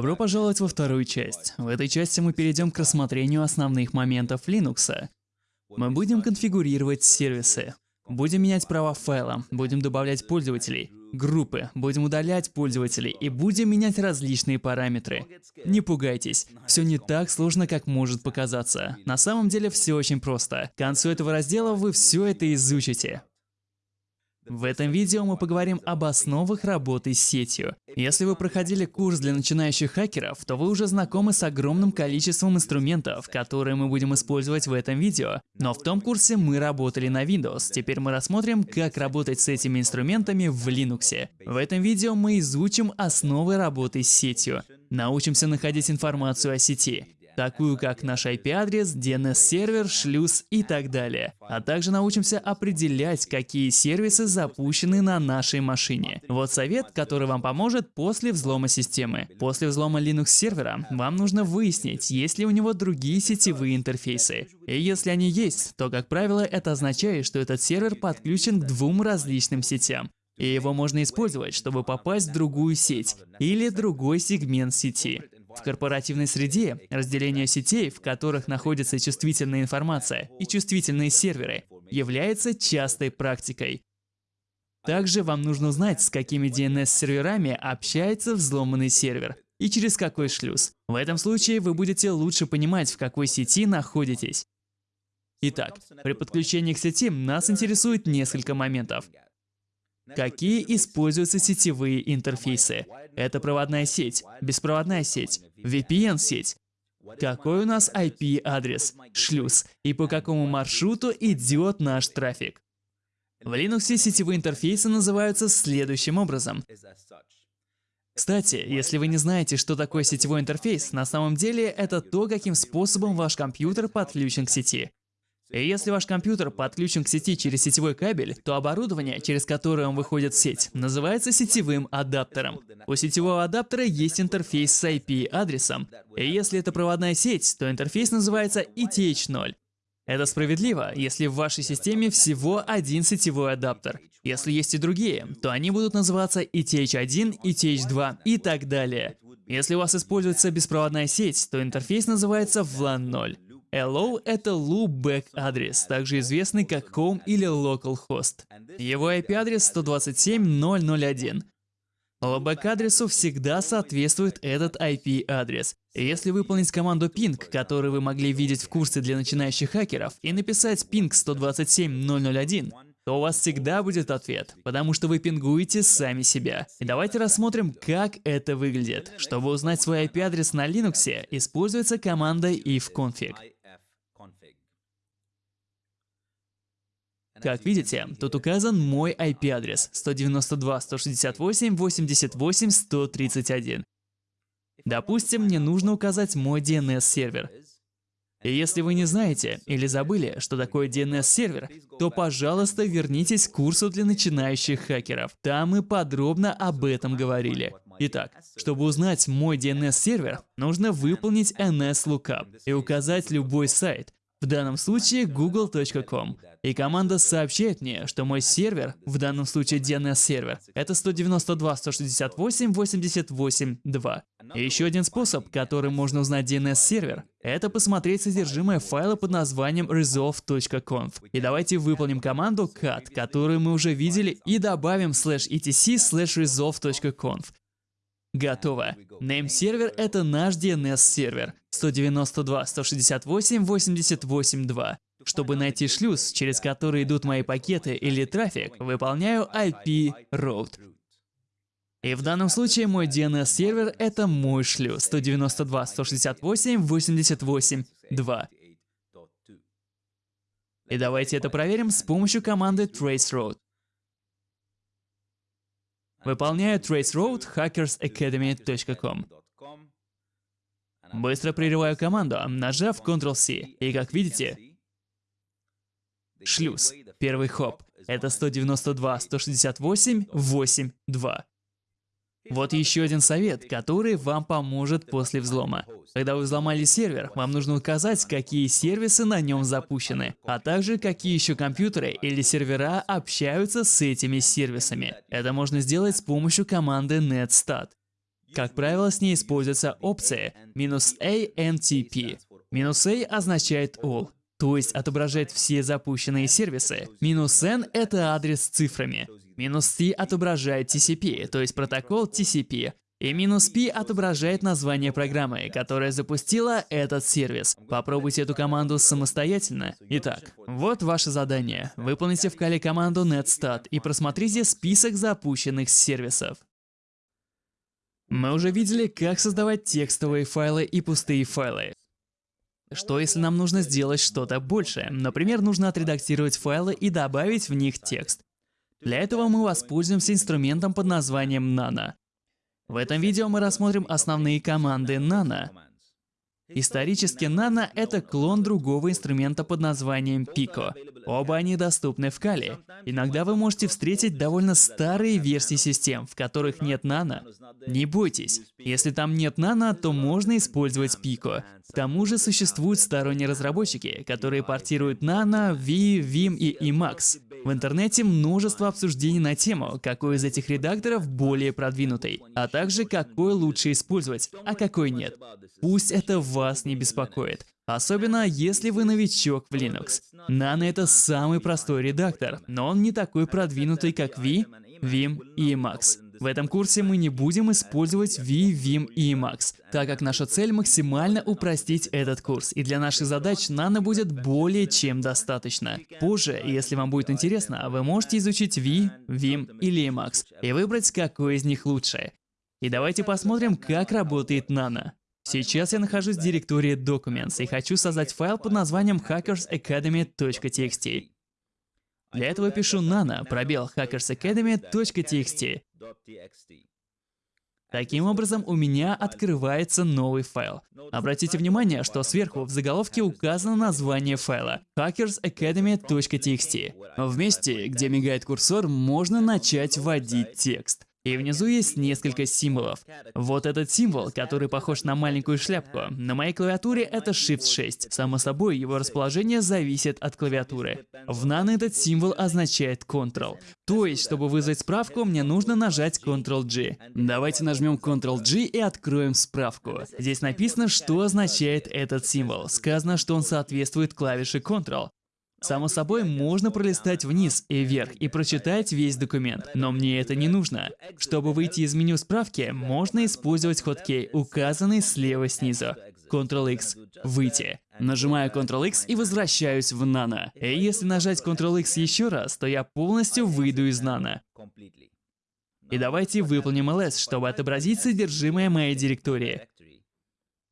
Добро пожаловать во вторую часть. В этой части мы перейдем к рассмотрению основных моментов Linux. Мы будем конфигурировать сервисы, будем менять права файла, будем добавлять пользователей, группы, будем удалять пользователей и будем менять различные параметры. Не пугайтесь, все не так сложно, как может показаться. На самом деле все очень просто. К концу этого раздела вы все это изучите. В этом видео мы поговорим об основах работы с сетью. Если вы проходили курс для начинающих хакеров, то вы уже знакомы с огромным количеством инструментов, которые мы будем использовать в этом видео. Но в том курсе мы работали на Windows, теперь мы рассмотрим, как работать с этими инструментами в Linux. В этом видео мы изучим основы работы с сетью, научимся находить информацию о сети, такую как наш IP-адрес, DNS-сервер, шлюз и так далее. А также научимся определять, какие сервисы запущены на нашей машине. Вот совет, который вам поможет после взлома системы. После взлома Linux-сервера вам нужно выяснить, есть ли у него другие сетевые интерфейсы. И если они есть, то, как правило, это означает, что этот сервер подключен к двум различным сетям и его можно использовать, чтобы попасть в другую сеть или другой сегмент сети. В корпоративной среде разделение сетей, в которых находится чувствительная информация и чувствительные серверы, является частой практикой. Также вам нужно узнать, с какими DNS-серверами общается взломанный сервер и через какой шлюз. В этом случае вы будете лучше понимать, в какой сети находитесь. Итак, при подключении к сети нас интересует несколько моментов. Какие используются сетевые интерфейсы? Это проводная сеть, беспроводная сеть, VPN-сеть. Какой у нас IP-адрес, шлюз и по какому маршруту идет наш трафик? В Linux сетевые интерфейсы называются следующим образом. Кстати, если вы не знаете, что такое сетевой интерфейс, на самом деле это то, каким способом ваш компьютер подключен к сети. И если ваш компьютер подключен к сети через сетевой кабель, то оборудование, через которое он выходит в сеть, называется сетевым адаптером. У сетевого адаптера есть интерфейс с IP-адресом, и если это проводная сеть, то интерфейс называется ETH0. Это справедливо, если в вашей системе всего один сетевой адаптер. Если есть и другие, то они будут называться ETH1, ETH2 и так далее. Если у вас используется беспроводная сеть, то интерфейс называется VLAN 0. Hello — это loopback адрес, также известный как home или localhost. Его IP-адрес 127.0.0.1. Loopback-адресу всегда соответствует этот IP-адрес. Если выполнить команду ping, которую вы могли видеть в курсе для начинающих хакеров, и написать ping 127.0.0.1, то у вас всегда будет ответ, потому что вы пингуете сами себя. И давайте рассмотрим, как это выглядит. Чтобы узнать свой IP-адрес на Linux, используется команда ifconfig. Как видите, тут указан мой IP-адрес 192.168.88.131. Допустим, мне нужно указать мой DNS-сервер. И если вы не знаете или забыли, что такое DNS-сервер, то, пожалуйста, вернитесь к курсу для начинающих хакеров. Там мы подробно об этом говорили. Итак, чтобы узнать мой DNS-сервер, нужно выполнить NS-lookup и указать любой сайт, в данном случае google.com. И команда сообщает мне, что мой сервер, в данном случае DNS-сервер, это 192.168.88.2. И еще один способ, которым можно узнать DNS-сервер, это посмотреть содержимое файла под названием resolve.conf. И давайте выполним команду cat, которую мы уже видели, и добавим slash etc slash resolve.conf. Готово. Name сервер это наш DNS сервер 192.168.88.2. Чтобы найти шлюз, через который идут мои пакеты или трафик, выполняю IP route. И в данном случае мой DNS-сервер — это мой шлюз 192.168.88.2. И давайте это проверим с помощью команды traceroute. Выполняю traceroute hackersacademy.com. Быстро прерываю команду, нажав Ctrl-C. И как видите, шлюз, первый хоп, это 192.168.8.2. Вот еще один совет, который вам поможет после взлома. Когда вы взломали сервер, вам нужно указать, какие сервисы на нем запущены, а также какие еще компьютеры или сервера общаются с этими сервисами. Это можно сделать с помощью команды netstat. Как правило, с ней используется опция "-antp". "-a" означает all, то есть отображает все запущенные сервисы. "n" — это адрес с цифрами. Минус "t" отображает TCP, то есть протокол TCP. И минус P отображает название программы, которая запустила этот сервис. Попробуйте эту команду самостоятельно. Итак, вот ваше задание. Выполните в Кали команду netstat и просмотрите список запущенных сервисов. Мы уже видели, как создавать текстовые файлы и пустые файлы. Что если нам нужно сделать что-то большее? Например, нужно отредактировать файлы и добавить в них текст. Для этого мы воспользуемся инструментом под названием Nano. В этом видео мы рассмотрим основные команды Nano. Исторически Nano — это клон другого инструмента под названием Pico. Оба они доступны в Kali. Иногда вы можете встретить довольно старые версии систем, в которых нет Nano. Не бойтесь, если там нет Nano, то можно использовать Pico. К тому же существуют сторонние разработчики, которые портируют Nano, V, Vim и Emacs. В интернете множество обсуждений на тему, какой из этих редакторов более продвинутый, а также какой лучше использовать, а какой нет. Пусть это вас не беспокоит. Особенно, если вы новичок в Linux. Nano — это самый простой редактор, но он не такой продвинутый, как V, Vim и Emacs. В этом курсе мы не будем использовать V, Vim и Emacs, так как наша цель максимально упростить этот курс, и для наших задач Nano будет более чем достаточно. Позже, если вам будет интересно, вы можете изучить V, Vim или Emacs и выбрать, какой из них лучше. И давайте посмотрим, как работает Nano. Сейчас я нахожусь в директории Documents и хочу создать файл под названием hackersacademy.txt. Для этого пишу nano пробел hackersacademy.txt. Таким образом, у меня открывается новый файл. Обратите внимание, что сверху в заголовке указано название файла hackersacademy.txt. Месте, где мигает курсор, можно начать вводить текст. И внизу есть несколько символов. Вот этот символ, который похож на маленькую шляпку. На моей клавиатуре это Shift 6. Само собой, его расположение зависит от клавиатуры. В Nano этот символ означает Ctrl. То есть, чтобы вызвать справку, мне нужно нажать Ctrl-G. Давайте нажмем Ctrl-G и откроем справку. Здесь написано, что означает этот символ. Сказано, что он соответствует клавише Ctrl. Само собой, можно пролистать вниз и вверх и прочитать весь документ, но мне это не нужно. Чтобы выйти из меню справки, можно использовать хоткей, указанный слева снизу. Ctrl-X – выйти. Нажимаю Ctrl-X и возвращаюсь в Nano. И если нажать Ctrl-X еще раз, то я полностью выйду из Nano. И давайте выполним ls, чтобы отобразить содержимое моей директории.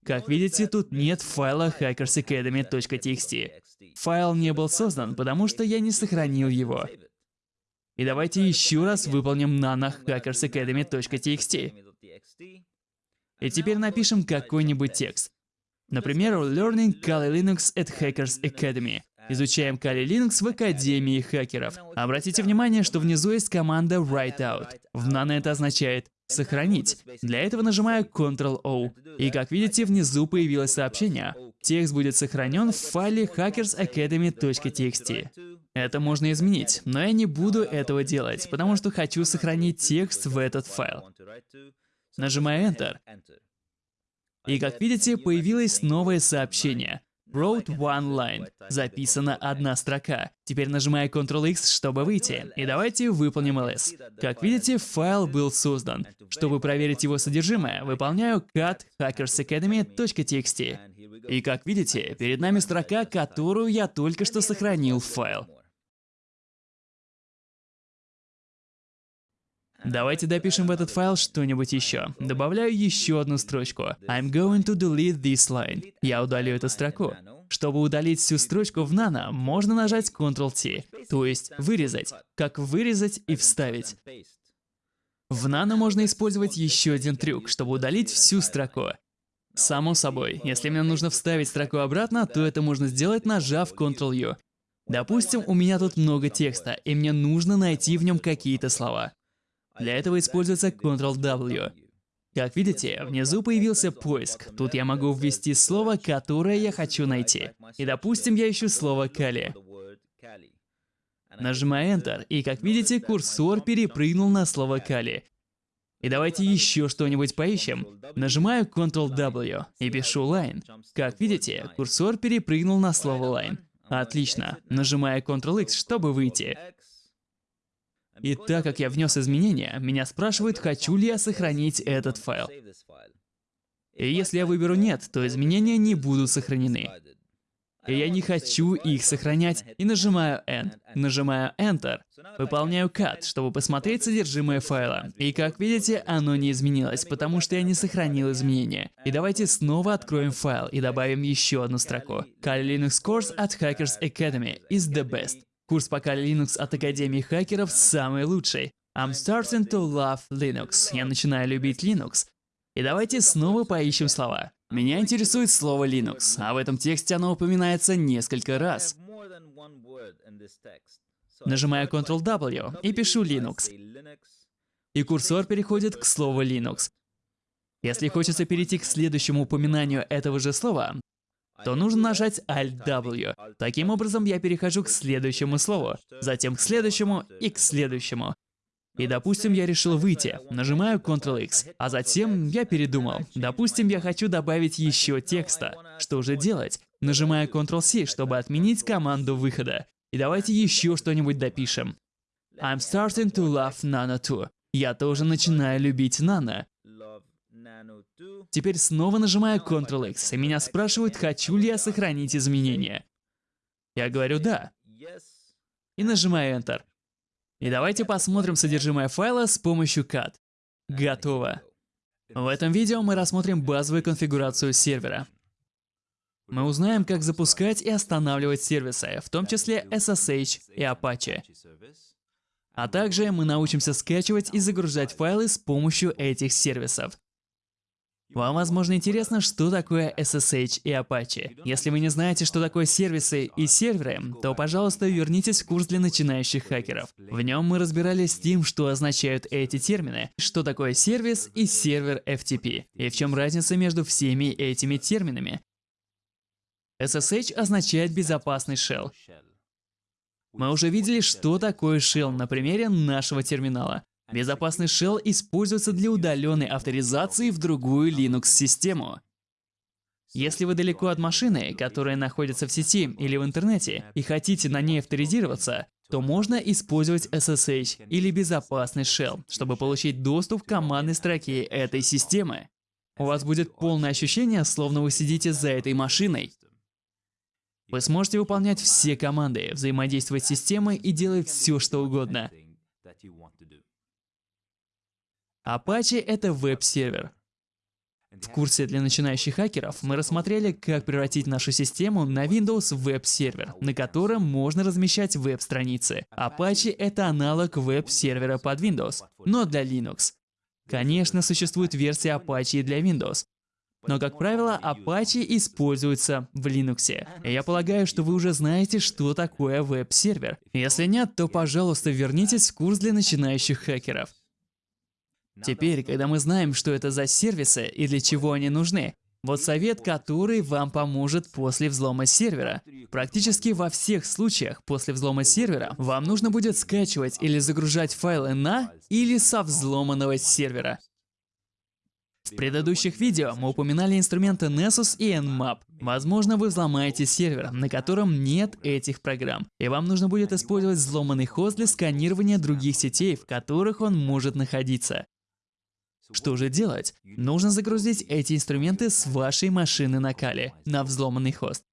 Как видите, тут нет файла hackersacademy.txt. Файл не был создан, потому что я не сохранил его. И давайте еще раз выполним nano hackersacademy.txt. И теперь напишем какой-нибудь текст. Например, Learning Kali Linux at Hackers Academy. Изучаем Kali Linux в Академии хакеров. Обратите внимание, что внизу есть команда Write-out. В Nano это означает «сохранить». Для этого нажимаю Ctrl-O. И как видите, внизу появилось сообщение. Текст будет сохранен в файле hackersacademy.txt. Это можно изменить, но я не буду этого делать, потому что хочу сохранить текст в этот файл. Нажимаю Enter. И как видите, появилось новое сообщение. Wrote one line. Записана одна строка. Теперь нажимаю Ctrl-X, чтобы выйти. И давайте выполним ls. Как видите, файл был создан. Чтобы проверить его содержимое, выполняю cat hackersacademy.txt. И как видите, перед нами строка, которую я только что сохранил в файл. Давайте допишем в этот файл что-нибудь еще. Добавляю еще одну строчку. I'm going to delete this line. Я удалю эту строку. Чтобы удалить всю строчку в Nano, можно нажать Ctrl-T, то есть вырезать, как вырезать и вставить. В Nano можно использовать еще один трюк, чтобы удалить всю строку. Само собой, если мне нужно вставить строку обратно, то это можно сделать, нажав Ctrl-U. Допустим, у меня тут много текста, и мне нужно найти в нем какие-то слова. Для этого используется Ctrl-W. Как видите, внизу появился поиск. Тут я могу ввести слово, которое я хочу найти. И допустим, я ищу слово «Кали». Нажимаю Enter, и как видите, курсор перепрыгнул на слово «Кали». И давайте еще что-нибудь поищем. Нажимаю Ctrl-W и пишу line. Как видите, курсор перепрыгнул на слово line. Отлично. Нажимаю Ctrl-X, чтобы выйти. И так как я внес изменения, меня спрашивают, хочу ли я сохранить этот файл. И если я выберу «нет», то изменения не будут сохранены. И я не хочу их сохранять, и нажимаю End. Нажимаю Enter. Выполняю cut, чтобы посмотреть содержимое файла. И как видите, оно не изменилось, потому что я не сохранил изменения. И давайте снова откроем файл и добавим еще одну строку. Kali Linux Course at Hackers Academy is the best. Курс по Kali Linux от Академии хакеров самый лучший. I'm starting to love Linux. Я начинаю любить Linux. И давайте снова поищем слова. Меня интересует слово Linux, а в этом тексте оно упоминается несколько раз. Нажимаю Ctrl-W и пишу Linux. И курсор переходит к слову Linux. Если хочется перейти к следующему упоминанию этого же слова, то нужно нажать Alt-W. Таким образом, я перехожу к следующему слову, затем к следующему и к следующему. И допустим, я решил выйти. Нажимаю Ctrl-X. А затем я передумал. Допустим, я хочу добавить еще текста. Что же делать? Нажимаю Ctrl-C, чтобы отменить команду выхода. И давайте еще что-нибудь допишем. I'm starting to love Nano too. Я тоже начинаю любить Nano. Теперь снова нажимаю Ctrl-X, и меня спрашивают, хочу ли я сохранить изменения. Я говорю «да». И нажимаю Enter. И давайте посмотрим содержимое файла с помощью CAD. Готово. В этом видео мы рассмотрим базовую конфигурацию сервера. Мы узнаем, как запускать и останавливать сервисы, в том числе SSH и Apache. А также мы научимся скачивать и загружать файлы с помощью этих сервисов. Вам, возможно, интересно, что такое SSH и Apache. Если вы не знаете, что такое сервисы и серверы, то, пожалуйста, вернитесь в курс для начинающих хакеров. В нем мы разбирались с тем, что означают эти термины, что такое сервис и сервер FTP, и в чем разница между всеми этими терминами. SSH означает безопасный shell. Мы уже видели, что такое shell на примере нашего терминала. Безопасный shell используется для удаленной авторизации в другую Linux-систему. Если вы далеко от машины, которая находится в сети или в интернете, и хотите на ней авторизироваться, то можно использовать SSH или безопасный shell, чтобы получить доступ к командной строке этой системы. У вас будет полное ощущение, словно вы сидите за этой машиной. Вы сможете выполнять все команды, взаимодействовать с системой и делать все, что угодно. Apache — это веб-сервер. В курсе для начинающих хакеров мы рассмотрели, как превратить нашу систему на Windows веб-сервер, на котором можно размещать веб-страницы. Apache — это аналог веб-сервера под Windows, но для Linux. Конечно, существует версия Apache для Windows, но, как правило, Apache используется в Linux. Я полагаю, что вы уже знаете, что такое веб-сервер. Если нет, то, пожалуйста, вернитесь в курс для начинающих хакеров. Теперь, когда мы знаем, что это за сервисы и для чего они нужны, вот совет, который вам поможет после взлома сервера. Практически во всех случаях после взлома сервера вам нужно будет скачивать или загружать файлы на или со взломанного сервера. В предыдущих видео мы упоминали инструменты Nessus и Nmap. Возможно, вы взломаете сервер, на котором нет этих программ, и вам нужно будет использовать взломанный хост для сканирования других сетей, в которых он может находиться. Что же делать? Нужно загрузить эти инструменты с вашей машины на Кали на взломанный хост.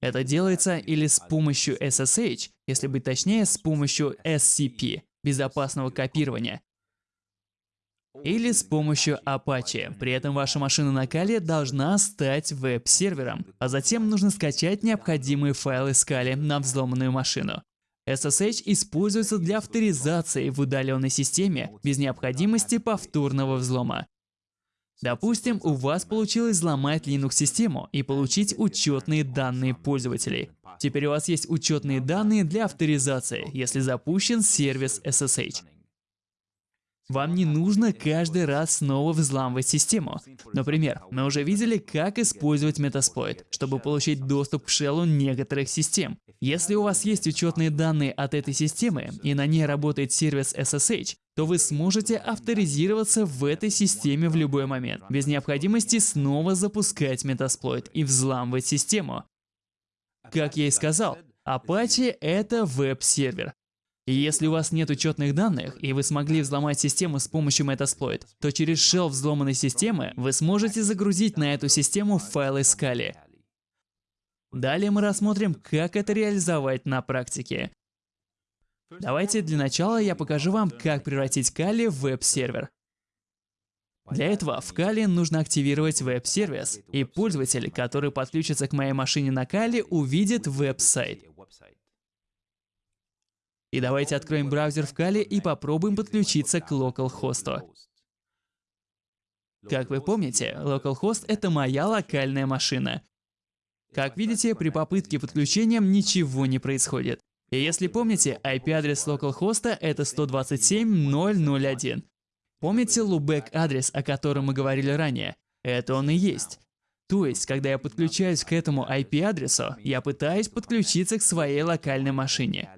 Это делается или с помощью SSH, если быть точнее, с помощью SCP, безопасного копирования, или с помощью Apache. При этом ваша машина на Кали должна стать веб-сервером, а затем нужно скачать необходимые файлы с Кали на взломанную машину. SSH используется для авторизации в удаленной системе без необходимости повторного взлома. Допустим, у вас получилось взломать Linux-систему и получить учетные данные пользователей. Теперь у вас есть учетные данные для авторизации, если запущен сервис SSH. Вам не нужно каждый раз снова взламывать систему. Например, мы уже видели, как использовать Metasploit, чтобы получить доступ к шеллу некоторых систем. Если у вас есть учетные данные от этой системы, и на ней работает сервис SSH, то вы сможете авторизироваться в этой системе в любой момент, без необходимости снова запускать Metasploit и взламывать систему. Как я и сказал, Apache — это веб-сервер. Если у вас нет учетных данных, и вы смогли взломать систему с помощью Metasploit, то через shell взломанной системы вы сможете загрузить на эту систему файлы Scala. Далее мы рассмотрим, как это реализовать на практике. Давайте для начала я покажу вам, как превратить Kali в веб-сервер. Для этого в Kali нужно активировать веб-сервис, и пользователь, который подключится к моей машине на Kali, увидит веб-сайт. И давайте откроем браузер в Kali и попробуем подключиться к localhost. Как вы помните, localhost — это моя локальная машина. Как видите, при попытке подключения ничего не происходит. И если помните, IP-адрес localhost — это 127.0.0.1. Помните loopback адрес, о котором мы говорили ранее? Это он и есть. То есть, когда я подключаюсь к этому IP-адресу, я пытаюсь подключиться к своей локальной машине.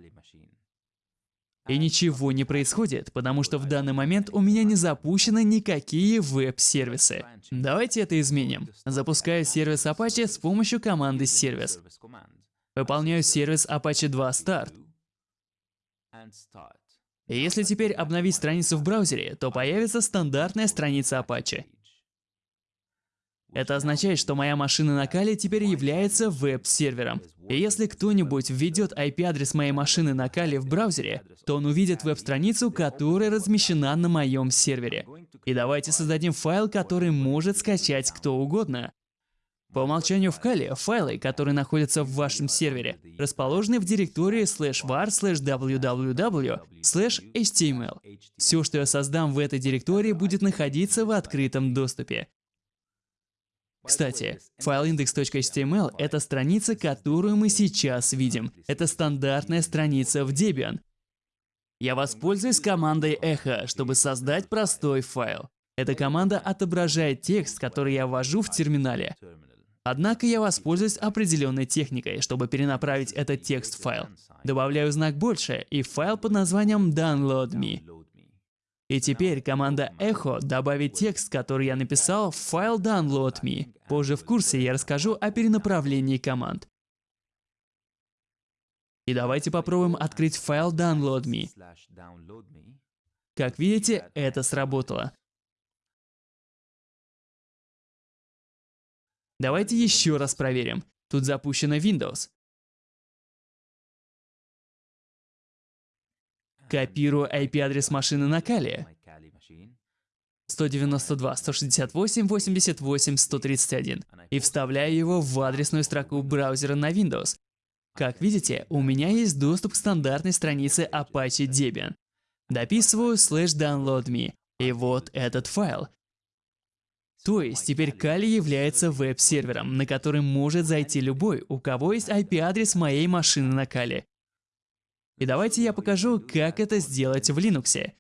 И ничего не происходит, потому что в данный момент у меня не запущены никакие веб-сервисы. Давайте это изменим. Запускаю сервис Apache с помощью команды service. Выполняю сервис Apache 2 Start. Если теперь обновить страницу в браузере, то появится стандартная страница Apache. Это означает, что моя машина на Кали теперь является веб-сервером. И если кто-нибудь введет IP-адрес моей машины на Кали в браузере, то он увидит веб-страницу, которая размещена на моем сервере. И давайте создадим файл, который может скачать кто угодно. По умолчанию в Кали файлы, которые находятся в вашем сервере, расположены в директории slash var slash www slash html. Все, что я создам в этой директории, будет находиться в открытом доступе. Кстати, файл index.html — это страница, которую мы сейчас видим. Это стандартная страница в Debian. Я воспользуюсь командой echo, чтобы создать простой файл. Эта команда отображает текст, который я ввожу в терминале. Однако я воспользуюсь определенной техникой, чтобы перенаправить этот текст в файл. Добавляю знак больше и файл под названием download.me. И теперь команда echo добавит текст, который я написал в файл download.me. Позже в курсе я расскажу о перенаправлении команд. И давайте попробуем открыть файл download.me. Как видите, это сработало. Давайте еще раз проверим. Тут запущена Windows. Копирую IP-адрес машины на Кали. 192, 168, 88, 131 и вставляю его в адресную строку браузера на Windows. Как видите, у меня есть доступ к стандартной странице Apache Debian. Дописываю slash download и вот этот файл. То есть теперь Kali является веб-сервером, на который может зайти любой, у кого есть IP-адрес моей машины на Kali. И давайте я покажу, как это сделать в Linux.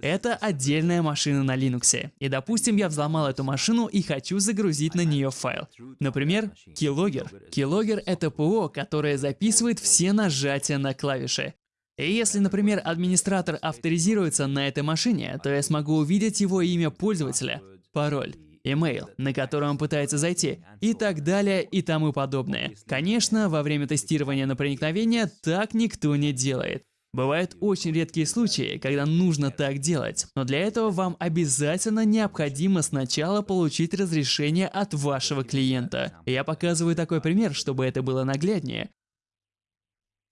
Это отдельная машина на Linux. И допустим, я взломал эту машину и хочу загрузить на нее файл. Например, Keylogger. Keylogger — это ПО, которое записывает все нажатия на клавиши. И если, например, администратор авторизируется на этой машине, то я смогу увидеть его имя пользователя, пароль, email, на который он пытается зайти, и так далее и тому подобное. Конечно, во время тестирования на проникновение так никто не делает. Бывают очень редкие случаи, когда нужно так делать, но для этого вам обязательно необходимо сначала получить разрешение от вашего клиента. Я показываю такой пример, чтобы это было нагляднее.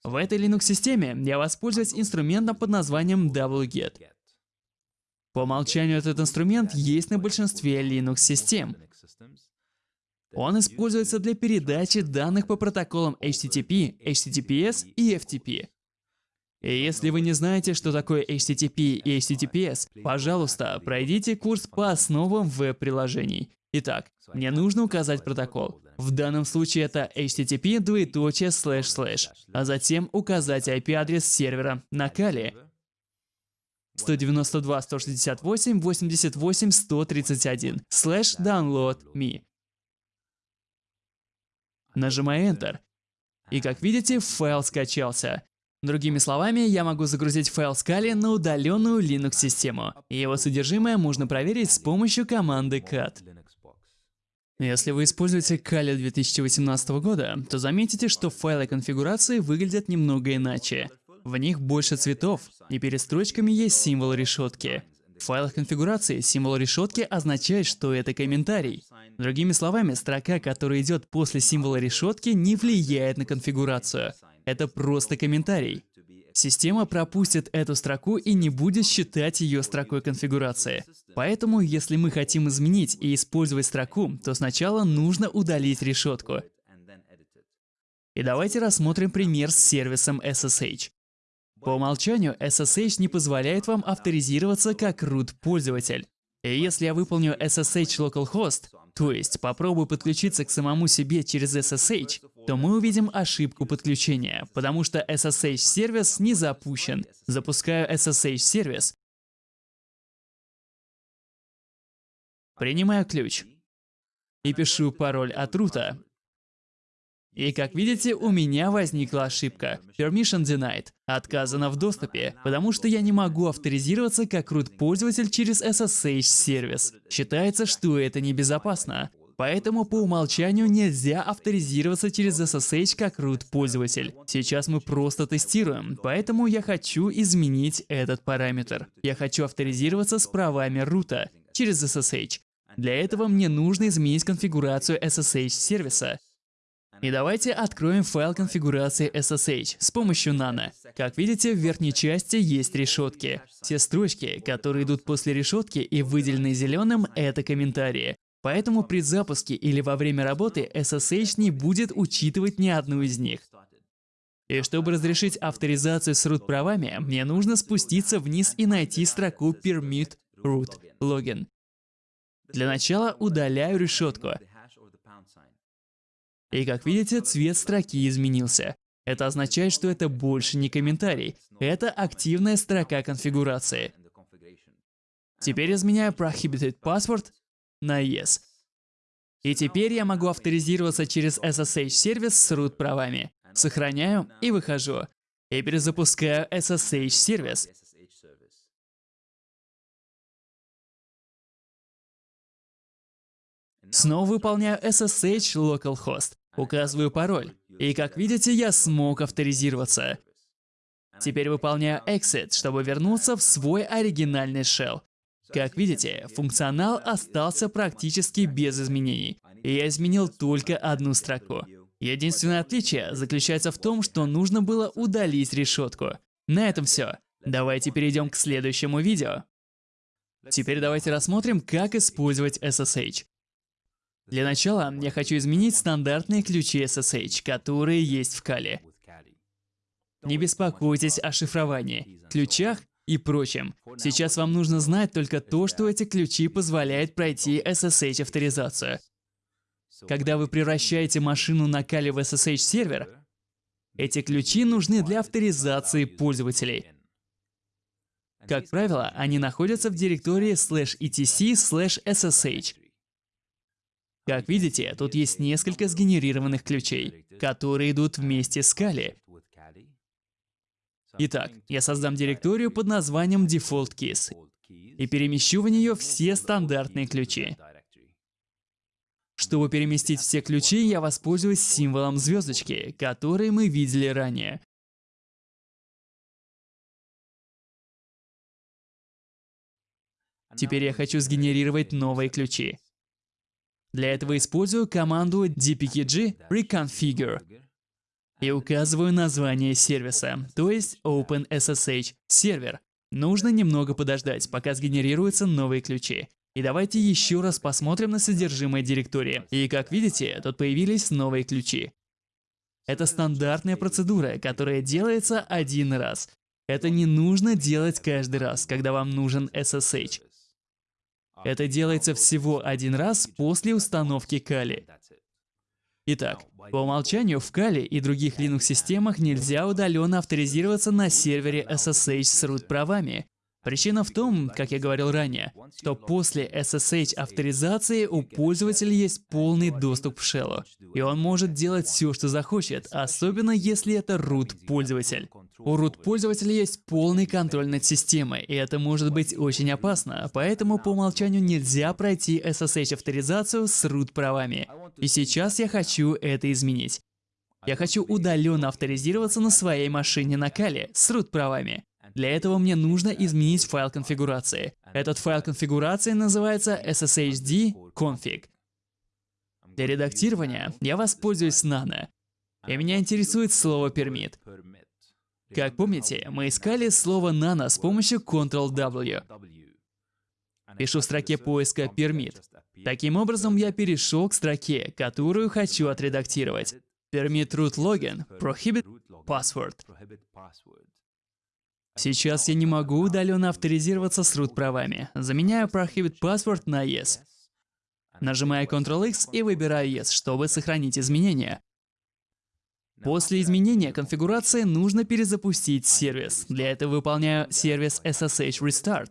В этой Linux-системе я воспользуюсь инструментом под названием wget. По умолчанию этот инструмент есть на большинстве Linux-систем. Он используется для передачи данных по протоколам HTTP, HTTPS и FTP. И если вы не знаете, что такое HTTP и HTTPS, пожалуйста, пройдите курс по основам веб-приложений. Итак, мне нужно указать протокол. В данном случае это http двоеточие слэш слэш, а затем указать IP-адрес сервера на Kali. 192 168 88 131 slash download me. Нажимаю Enter. И как видите, файл скачался. Другими словами, я могу загрузить файл Scala на удаленную Linux-систему, и его содержимое можно проверить с помощью команды cat. Если вы используете Kali 2018 года, то заметите, что файлы конфигурации выглядят немного иначе. В них больше цветов, и перед строчками есть символ решетки. В файлах конфигурации символ решетки означает, что это комментарий. Другими словами, строка, которая идет после символа решетки, не влияет на конфигурацию. Это просто комментарий. Система пропустит эту строку и не будет считать ее строкой конфигурации. Поэтому, если мы хотим изменить и использовать строку, то сначала нужно удалить решетку. И давайте рассмотрим пример с сервисом SSH. По умолчанию SSH не позволяет вам авторизироваться как root пользователь. И если я выполню SSH localhost, то есть попробую подключиться к самому себе через SSH, то мы увидим ошибку подключения, потому что SSH-сервис не запущен. Запускаю SSH-сервис, принимаю ключ и пишу пароль от рута. И как видите, у меня возникла ошибка. Permission denied. Отказано в доступе, потому что я не могу авторизироваться как root-пользователь через SSH-сервис. Считается, что это небезопасно. Поэтому по умолчанию нельзя авторизироваться через SSH как root-пользователь. Сейчас мы просто тестируем, поэтому я хочу изменить этот параметр. Я хочу авторизироваться с правами рута через SSH. Для этого мне нужно изменить конфигурацию SSH-сервиса. И давайте откроем файл конфигурации SSH с помощью Nano. Как видите, в верхней части есть решетки. Все строчки, которые идут после решетки и выделены зеленым, это комментарии. Поэтому при запуске или во время работы SSH не будет учитывать ни одну из них. И чтобы разрешить авторизацию с root правами, мне нужно спуститься вниз и найти строку permit root login. Для начала удаляю решетку. И как видите, цвет строки изменился. Это означает, что это больше не комментарий, это активная строка конфигурации. Теперь изменяю Prohibited Password на Yes. И теперь я могу авторизироваться через SSH-сервис с root правами. Сохраняю и выхожу. И перезапускаю SSH-сервис. Снова выполняю SSH localhost, указываю пароль. И как видите, я смог авторизироваться. Теперь выполняю exit, чтобы вернуться в свой оригинальный shell. Как видите, функционал остался практически без изменений, я изменил только одну строку. Единственное отличие заключается в том, что нужно было удалить решетку. На этом все. Давайте перейдем к следующему видео. Теперь давайте рассмотрим, как использовать SSH. Для начала я хочу изменить стандартные ключи SSH, которые есть в Kali. Не беспокойтесь о шифровании, ключах и прочем. Сейчас вам нужно знать только то, что эти ключи позволяют пройти SSH-авторизацию. Когда вы превращаете машину на Kali в SSH-сервер, эти ключи нужны для авторизации пользователей. Как правило, они находятся в директории slash etc slash ssh. Как видите, тут есть несколько сгенерированных ключей, которые идут вместе с Kali. Итак, я создам директорию под названием Default Keys и перемещу в нее все стандартные ключи. Чтобы переместить все ключи, я воспользуюсь символом звездочки, который мы видели ранее. Теперь я хочу сгенерировать новые ключи. Для этого использую команду dpkg reconfigure и указываю название сервиса, то есть OpenSSH сервер. Нужно немного подождать, пока сгенерируются новые ключи. И давайте еще раз посмотрим на содержимое директории. И как видите, тут появились новые ключи. Это стандартная процедура, которая делается один раз. Это не нужно делать каждый раз, когда вам нужен SSH. Это делается всего один раз после установки Kali. Итак, по умолчанию в Kali и других Linux-системах нельзя удаленно авторизироваться на сервере SSH с root правами. Причина в том, как я говорил ранее, что после SSH авторизации у пользователя есть полный доступ к шеллу, и он может делать все, что захочет, особенно если это root пользователь. У root пользователя есть полный контроль над системой, и это может быть очень опасно, поэтому по умолчанию нельзя пройти SSH авторизацию с root правами. И сейчас я хочу это изменить. Я хочу удаленно авторизироваться на своей машине на Кали с root правами. Для этого мне нужно изменить файл конфигурации. Этот файл конфигурации называется sshd config. Для редактирования я воспользуюсь nano. И меня интересует слово permit. Как помните, мы искали слово nano с помощью Ctrl-W. Пишу в строке поиска permit. Таким образом, я перешел к строке, которую хочу отредактировать. Permit root login, prohibit password. Сейчас я не могу удаленно авторизироваться с root правами. Заменяю Prohibit Password на Yes. Нажимаю Ctrl-X и выбираю Yes, чтобы сохранить изменения. После изменения конфигурации нужно перезапустить сервис. Для этого выполняю сервис SSH Restart.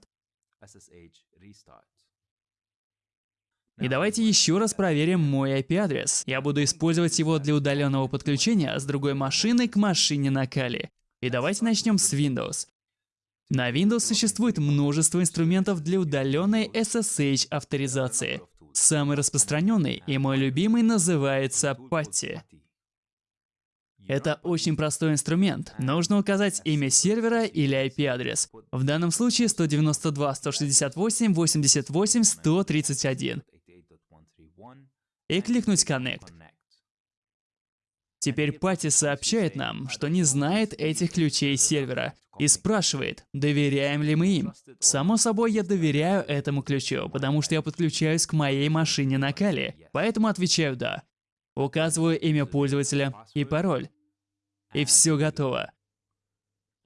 И давайте еще раз проверим мой IP-адрес. Я буду использовать его для удаленного подключения с другой машины к машине на Кали. И давайте начнем с Windows. На Windows существует множество инструментов для удаленной SSH авторизации. Самый распространенный и мой любимый называется PATI. Это очень простой инструмент. Нужно указать имя сервера или IP-адрес. В данном случае 192.168.88.131. И кликнуть Connect. Теперь Пати сообщает нам, что не знает этих ключей сервера и спрашивает, доверяем ли мы им. Само собой, я доверяю этому ключу, потому что я подключаюсь к моей машине на Кали, поэтому отвечаю «да». Указываю имя пользователя и пароль. И все готово.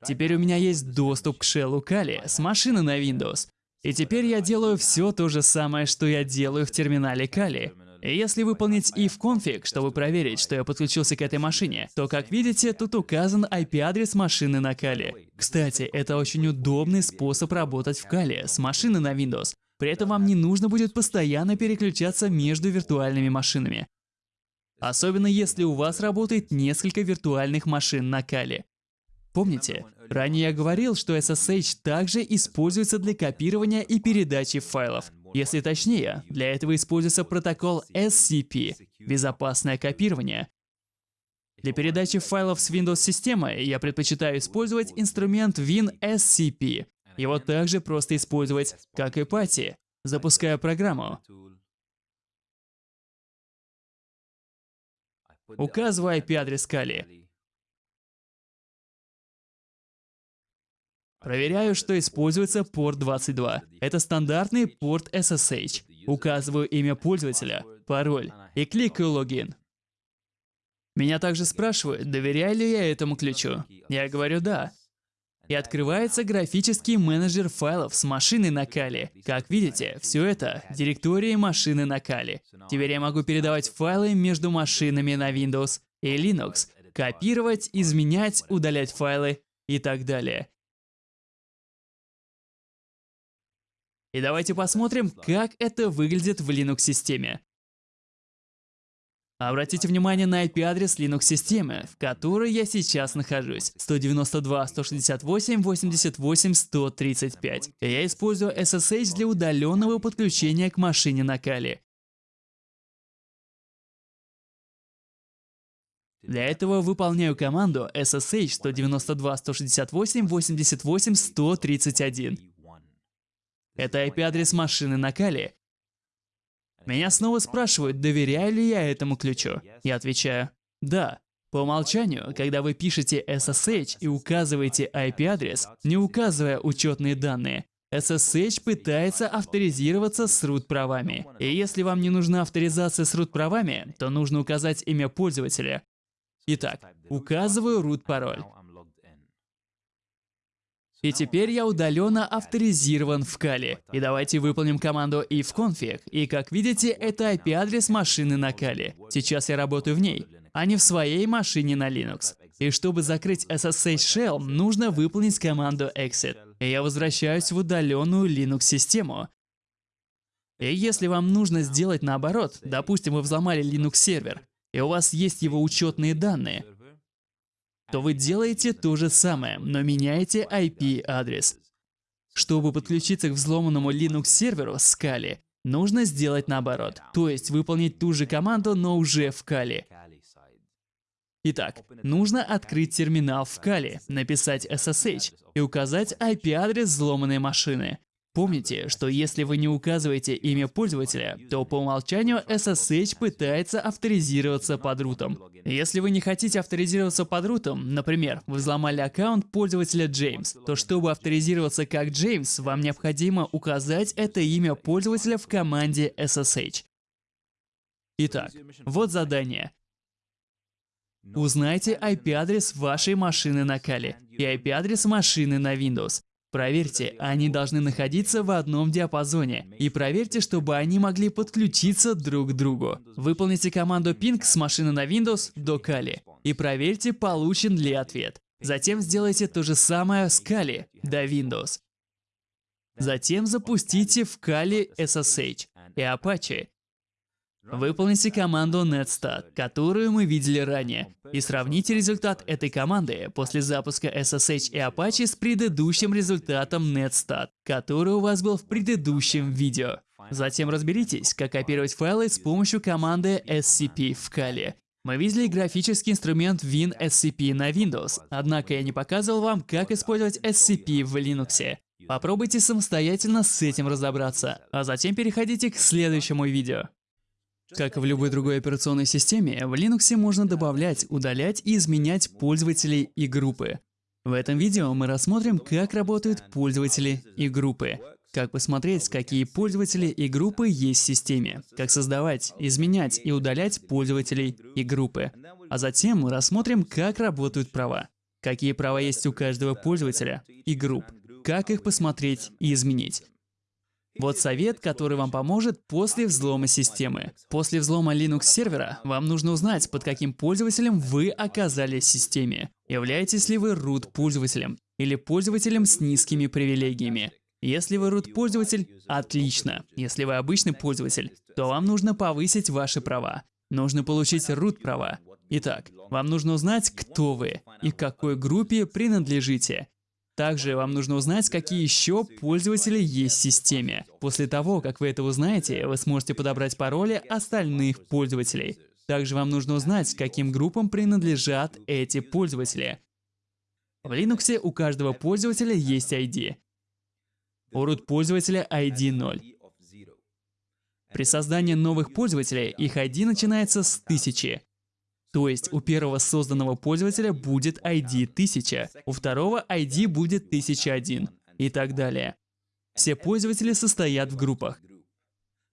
Теперь у меня есть доступ к шеллу Кали с машины на Windows. И теперь я делаю все то же самое, что я делаю в терминале Кали. Если выполнить if config, чтобы проверить, что я подключился к этой машине, то, как видите, тут указан IP-адрес машины на Кали. Кстати, это очень удобный способ работать в Кали с машины на Windows. При этом вам не нужно будет постоянно переключаться между виртуальными машинами. Особенно если у вас работает несколько виртуальных машин на Кали. Помните, ранее я говорил, что SSH также используется для копирования и передачи файлов. Если точнее, для этого используется протокол SCP – безопасное копирование. Для передачи файлов с Windows-системой я предпочитаю использовать инструмент WinSCP. Его также просто использовать, как и PATI, запуская программу. Указываю IP-адрес Kali. Проверяю, что используется порт 22. Это стандартный порт SSH. Указываю имя пользователя, пароль и кликаю логин. Меня также спрашивают, доверяю ли я этому ключу. Я говорю «да». И открывается графический менеджер файлов с машины на Кали. Как видите, все это — директории машины на Кали. Теперь я могу передавать файлы между машинами на Windows и Linux, копировать, изменять, удалять файлы и так далее. И давайте посмотрим, как это выглядит в Linux-системе. Обратите внимание на IP-адрес Linux-системы, в которой я сейчас нахожусь. 192.168.88.135. Я использую SSH для удаленного подключения к машине на Кали. Для этого выполняю команду SSH 192.168.88.131. Это IP-адрес машины на Кали. Меня снова спрашивают, доверяю ли я этому ключу. Я отвечаю «Да». По умолчанию, когда вы пишете SSH и указываете IP-адрес, не указывая учетные данные, SSH пытается авторизироваться с root-правами. И если вам не нужна авторизация с root-правами, то нужно указать имя пользователя. Итак, указываю root-пароль. И теперь я удаленно авторизирован в Кали. И давайте выполним команду ifconfig. И как видите, это IP-адрес машины на Кали. Сейчас я работаю в ней, а не в своей машине на Linux. И чтобы закрыть SSH Shell, нужно выполнить команду exit. и я возвращаюсь в удаленную Linux-систему. И если вам нужно сделать наоборот, допустим, вы взломали Linux-сервер, и у вас есть его учетные данные, то вы делаете то же самое, но меняете IP-адрес. Чтобы подключиться к взломанному Linux-серверу с Kali, нужно сделать наоборот, то есть выполнить ту же команду, но уже в Kali. Итак, нужно открыть терминал в Kali, написать SSH и указать IP-адрес взломанной машины. Помните, что если вы не указываете имя пользователя, то по умолчанию SSH пытается авторизироваться под рутом. Если вы не хотите авторизироваться под рутом, например, вы взломали аккаунт пользователя Джеймс, то чтобы авторизироваться как Джеймс, вам необходимо указать это имя пользователя в команде SSH. Итак, вот задание. Узнайте IP-адрес вашей машины на Kali и IP-адрес машины на Windows. Проверьте, они должны находиться в одном диапазоне. И проверьте, чтобы они могли подключиться друг к другу. Выполните команду ping с машины на Windows до Kali. И проверьте, получен ли ответ. Затем сделайте то же самое с Kali до Windows. Затем запустите в Kali SSH и Apache Выполните команду netstat, которую мы видели ранее, и сравните результат этой команды после запуска SSH и Apache с предыдущим результатом netstat, который у вас был в предыдущем видео. Затем разберитесь, как копировать файлы с помощью команды scp в Kali. Мы видели графический инструмент WinSCP на Windows, однако я не показывал вам, как использовать SCP в Linux. Попробуйте самостоятельно с этим разобраться, а затем переходите к следующему видео. Как и в любой другой операционной системе, в Linux можно добавлять, удалять и изменять пользователей и группы. В этом видео мы рассмотрим, как работают пользователи и группы, как посмотреть, какие пользователи и группы есть в системе, как создавать, изменять и удалять пользователей и группы. А затем мы рассмотрим, как работают права, какие права есть у каждого пользователя и групп, как их посмотреть и изменить. Вот совет, который вам поможет после взлома системы. После взлома Linux сервера вам нужно узнать, под каким пользователем вы оказались в системе. Являетесь ли вы root пользователем или пользователем с низкими привилегиями. Если вы root пользователь, отлично. Если вы обычный пользователь, то вам нужно повысить ваши права. Нужно получить root права. Итак, вам нужно узнать, кто вы и к какой группе принадлежите. Также вам нужно узнать, какие еще пользователи есть в системе. После того, как вы это узнаете, вы сможете подобрать пароли остальных пользователей. Также вам нужно узнать, каким группам принадлежат эти пользователи. В Linux у каждого пользователя есть ID. У root пользователя ID 0. При создании новых пользователей их ID начинается с 1000. То есть у первого созданного пользователя будет ID 1000, у второго ID будет 1001 и так далее. Все пользователи состоят в группах.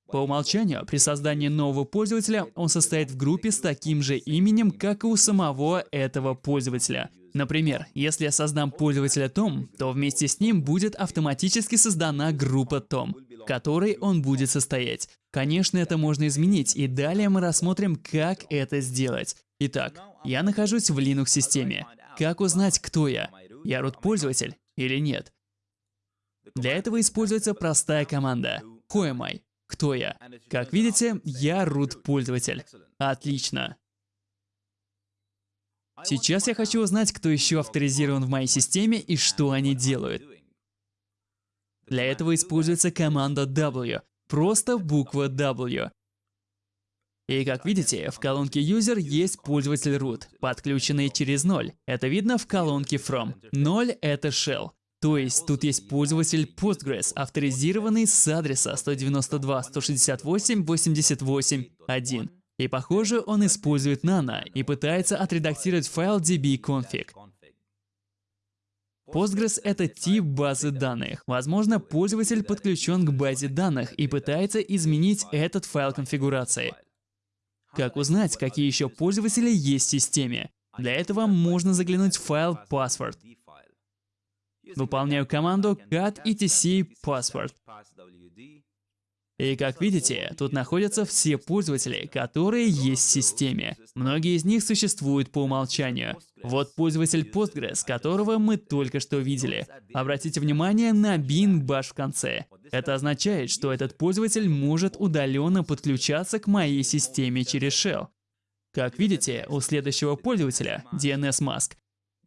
По умолчанию, при создании нового пользователя он состоит в группе с таким же именем, как и у самого этого пользователя. Например, если я создам пользователя Tom, то вместе с ним будет автоматически создана группа Tom, в которой он будет состоять. Конечно, это можно изменить, и далее мы рассмотрим, как это сделать. Итак, я нахожусь в Linux-системе. Как узнать, кто я? Я root-пользователь или нет? Для этого используется простая команда Who am I? Кто я? Как видите, я root-пользователь. Отлично. Сейчас я хочу узнать, кто еще авторизирован в моей системе и что они делают. Для этого используется команда W, просто буква W. И как видите, в колонке User есть пользователь root, подключенный через 0. Это видно в колонке From. 0 — это shell. То есть тут есть пользователь Postgres, авторизированный с адреса 192.168.88.1. И похоже, он использует Nano и пытается отредактировать файл dbconfig. Postgres — это тип базы данных. Возможно, пользователь подключен к базе данных и пытается изменить этот файл конфигурации. Как узнать, какие еще пользователи есть в системе? Для этого можно заглянуть в файл password. Выполняю команду cat etc password. И как видите, тут находятся все пользователи, которые есть в системе. Многие из них существуют по умолчанию. Вот пользователь Postgres, которого мы только что видели. Обратите внимание на bin bash в конце. Это означает, что этот пользователь может удаленно подключаться к моей системе через shell. Как видите, у следующего пользователя, DNS Mask,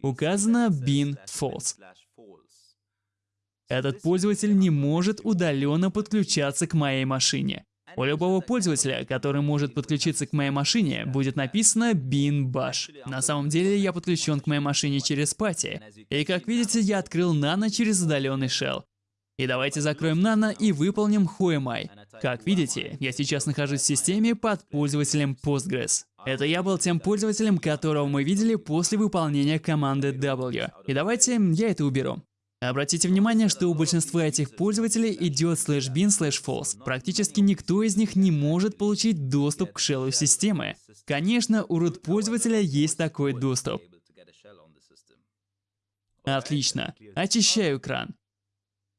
указано bin false. Этот пользователь не может удаленно подключаться к моей машине. У любого пользователя, который может подключиться к моей машине, будет написано bin bash. На самом деле я подключен к моей машине через пати. И как видите, я открыл Nano через удаленный shell. И давайте закроем Nano и выполним who Как видите, я сейчас нахожусь в системе под пользователем Postgres. Это я был тем пользователем, которого мы видели после выполнения команды W. И давайте я это уберу. Обратите внимание, что у большинства этих пользователей идет slash bin slash false. Практически никто из них не может получить доступ к шеллу системы. Конечно, у root пользователя есть такой доступ. Отлично. Очищаю экран.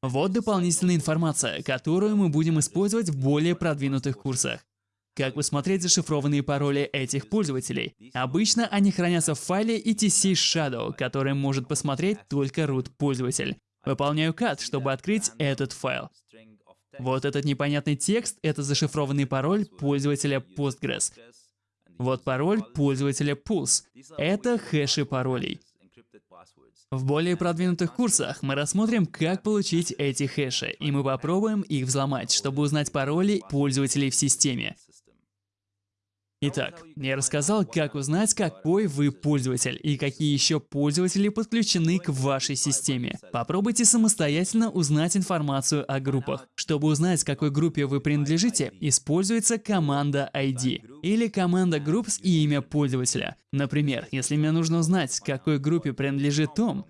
Вот дополнительная информация, которую мы будем использовать в более продвинутых курсах. Как посмотреть зашифрованные пароли этих пользователей? Обычно они хранятся в файле etc shadow, который может посмотреть только root пользователь. Выполняю cat, чтобы открыть этот файл. Вот этот непонятный текст — это зашифрованный пароль пользователя Postgres. Вот пароль пользователя Pulse. Это хэши паролей. В более продвинутых курсах мы рассмотрим, как получить эти хэши, и мы попробуем их взломать, чтобы узнать пароли пользователей в системе. Итак, я рассказал, как узнать, какой вы пользователь и какие еще пользователи подключены к вашей системе. Попробуйте самостоятельно узнать информацию о группах. Чтобы узнать, какой группе вы принадлежите, используется команда ID или команда groups и имя пользователя. Например, если мне нужно узнать, какой группе принадлежит Том,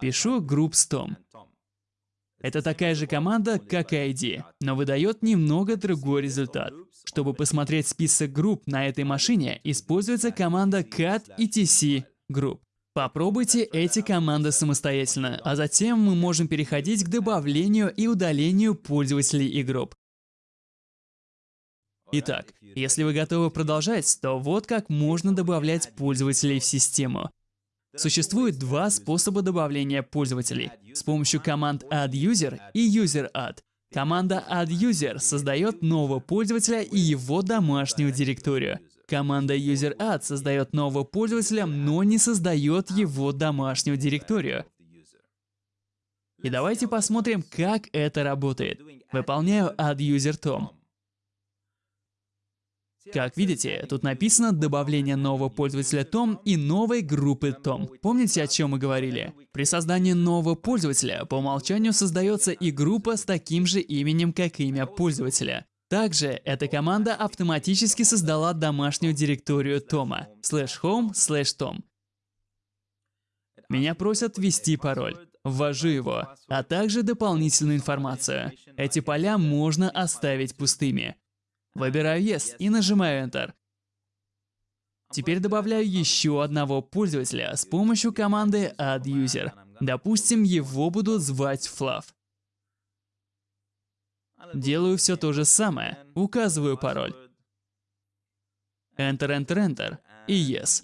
пишу groups Tom. Это такая же команда, как ID, но выдает немного другой результат. Чтобы посмотреть список групп на этой машине, используется команда cat etc group. Попробуйте эти команды самостоятельно, а затем мы можем переходить к добавлению и удалению пользователей и групп. Итак, если вы готовы продолжать, то вот как можно добавлять пользователей в систему. Существует два способа добавления пользователей с помощью команд addUser и userAdd. Команда addUser создает нового пользователя и его домашнюю директорию. Команда userAdd создает нового пользователя, но не создает его домашнюю директорию. И давайте посмотрим, как это работает. Выполняю addUser Tom. Как видите, тут написано добавление нового пользователя Tom и новой группы Tom. Помните, о чем мы говорили? При создании нового пользователя по умолчанию создается и группа с таким же именем, как имя пользователя. Также эта команда автоматически создала домашнюю директорию Тома slash home slash tom. Меня просят ввести пароль. Ввожу его, а также дополнительную информацию. Эти поля можно оставить пустыми. Выбираю Yes и нажимаю Enter. Теперь добавляю еще одного пользователя с помощью команды addUser. Допустим, его будут звать Fluff. Делаю все то же самое. Указываю пароль. Enter, Enter, Enter и Yes.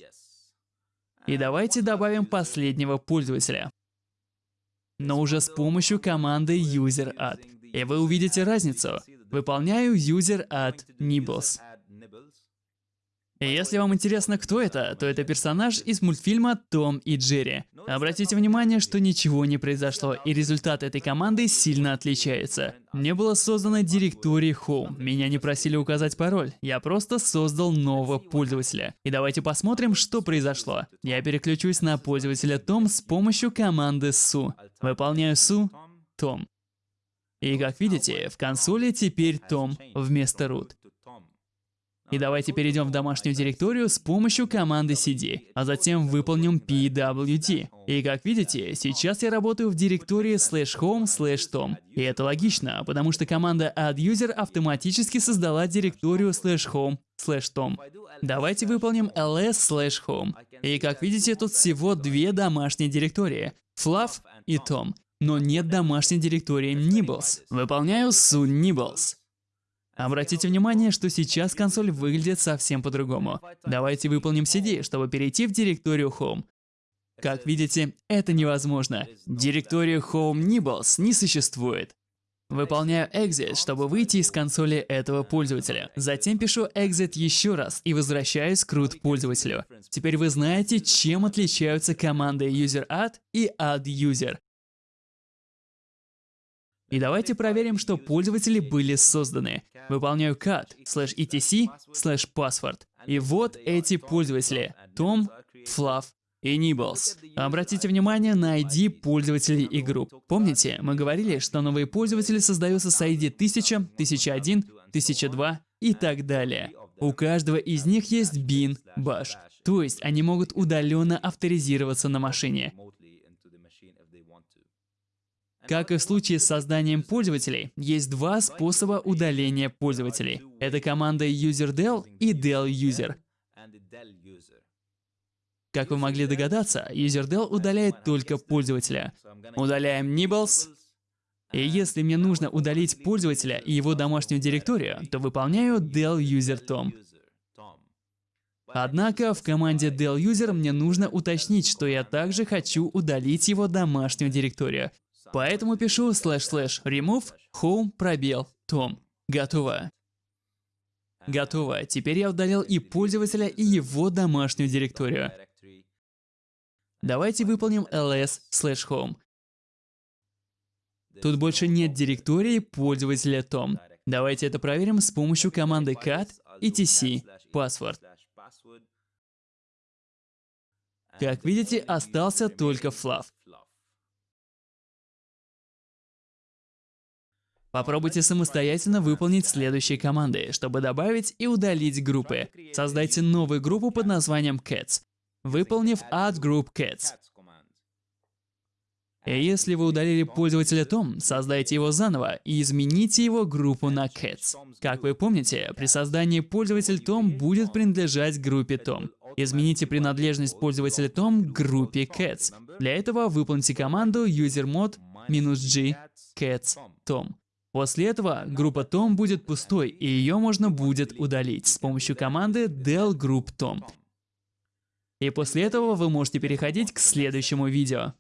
И давайте добавим последнего пользователя. Но уже с помощью команды user_add. И вы увидите разницу. Выполняю user at Nibbles. Если вам интересно, кто это, то это персонаж из мультфильма «Том и Джерри». Обратите внимание, что ничего не произошло, и результат этой команды сильно отличается. Мне было создано директории Home, меня не просили указать пароль, я просто создал нового пользователя. И давайте посмотрим, что произошло. Я переключусь на пользователя Том с помощью команды su. Выполняю su, Том. И как видите, в консоли теперь Том вместо root. И давайте перейдем в домашнюю директорию с помощью команды cd, а затем выполним pwd. И как видите, сейчас я работаю в директории slash home slash tom. И это логично, потому что команда adduser автоматически создала директорию slash home slash tom. Давайте выполним ls slash home. И как видите, тут всего две домашние директории — fluff и tom. Но нет домашней директории Nibbles. Выполняю soon Nibbles. Обратите внимание, что сейчас консоль выглядит совсем по-другому. Давайте выполним CD, чтобы перейти в директорию Home. Как видите, это невозможно. Директорию Home Nibbles не существует. Выполняю exit, чтобы выйти из консоли этого пользователя. Затем пишу exit еще раз и возвращаюсь к root пользователю. Теперь вы знаете, чем отличаются команды user_add и add_user. И давайте проверим, что пользователи были созданы. Выполняю cat slash etc slash password. И вот эти пользователи. Tom, и Nibbles. Обратите внимание на ID пользователей и групп. Помните, мы говорили, что новые пользователи создаются с ID 1000, 1001, 1002 и так далее. У каждого из них есть bin, bash, то есть они могут удаленно авторизироваться на машине. Как и в случае с созданием пользователей, есть два способа удаления пользователей. Это команда userdel и deluser. Как вы могли догадаться, userdel удаляет только пользователя. Удаляем nibbles. И если мне нужно удалить пользователя и его домашнюю директорию, то выполняю del user tom. Однако в команде del user мне нужно уточнить, что я также хочу удалить его домашнюю директорию. Поэтому пишу slash remove home пробел tom. Готово. Готово. Теперь я удалил и пользователя, и его домашнюю директорию. Давайте выполним ls slash home. Тут больше нет директории пользователя Tom. Давайте это проверим с помощью команды cat etc password. Как видите, остался только fluff. Попробуйте самостоятельно выполнить следующие команды, чтобы добавить и удалить группы. Создайте новую группу под названием Cats выполнив add group cats. И если вы удалили пользователя Tom, создайте его заново и измените его группу на cats. Как вы помните, при создании пользователь Tom будет принадлежать группе Tom. Измените принадлежность пользователя Tom группе cats. Для этого выполните команду usermod "-g cats tom. После этого группа Tom будет пустой, и ее можно будет удалить с помощью команды del group tom. И после этого вы можете переходить к следующему видео.